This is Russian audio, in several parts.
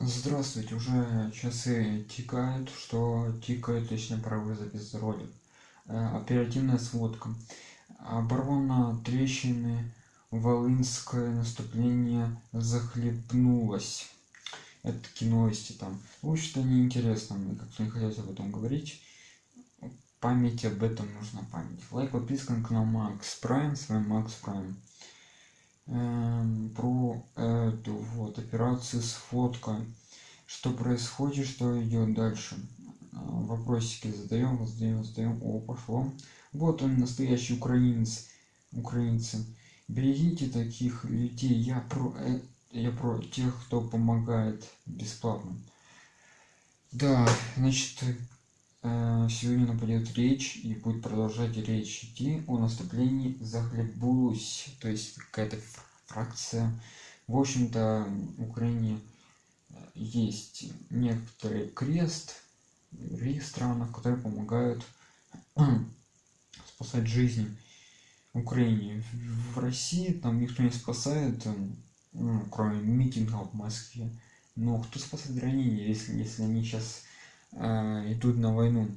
Здравствуйте, уже часы тикают, что тикает, точнее, пора запись ролик. Э, оперативная сводка. Оборвано трещины, Волынское наступление захлебнулось. Это такие новости там. Общем-то, неинтересно, мне как-то не хотелось об этом говорить. Память об этом нужна память. Лайк, подписка на канал Макс Прайм, с вами Макс Прайм. Операцию с фоткой. Что происходит что идет дальше? А, вопросики задаем задаем задаем. О пошло. Вот он настоящий украинец украинцы. Берегите таких людей. Я про э, я про тех кто помогает бесплатно. Да значит э, сегодня пойдет речь и будет продолжать речь идти о наступлении захлебнулась то есть какая-то фракция в общем-то в украине э, есть некоторые крест в других странах которые помогают спасать жизни украине. В россии там никто не спасает ну, кроме митингов в москве. Но кто спасает ранения если если они сейчас э, идут на войну?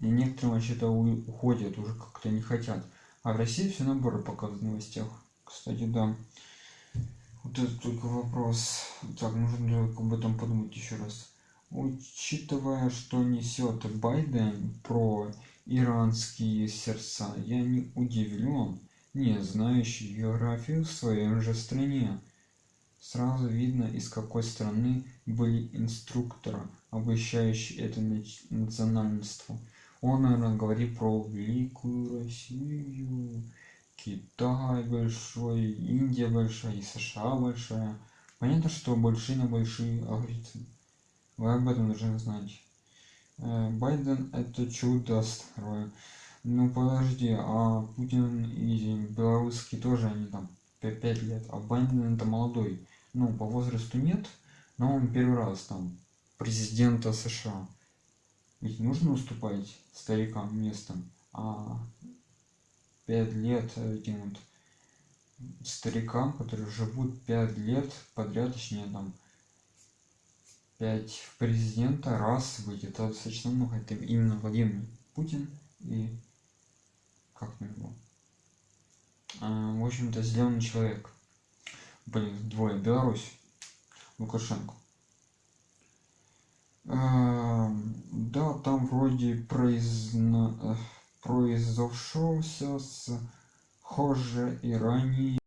И некоторые вообще-то уходят уже как-то не хотят. А в россии все наоборот показывают в новостях. Кстати да это только вопрос. Так нужно об этом подумать еще раз. Учитывая что несет байден про иранские сердца я не удивлен не знающий географию в своей же стране. Сразу видно из какой страны были инструкторы обещающие это национальство. Он наверное говорит про великую россию китай большой индия большая и сша большая. Понятно что большие на большие алгоритмы вы об этом должны знать. Э, байден это чудо второе ну подожди а путин и белорусский тоже они там 5 лет а байден это молодой. Ну по возрасту нет но он первый раз там президента сша. Ведь нужно уступать старикам местом а 5 лет этим вот старикам которые живут 5 лет подряд точнее там 5 президента раз быть это достаточно много это именно владимир путин и как на него а, в общем-то зеленый человек. Блин двое беларусь лукашенко. А, да там вроде произно произошелся с хуже и ранее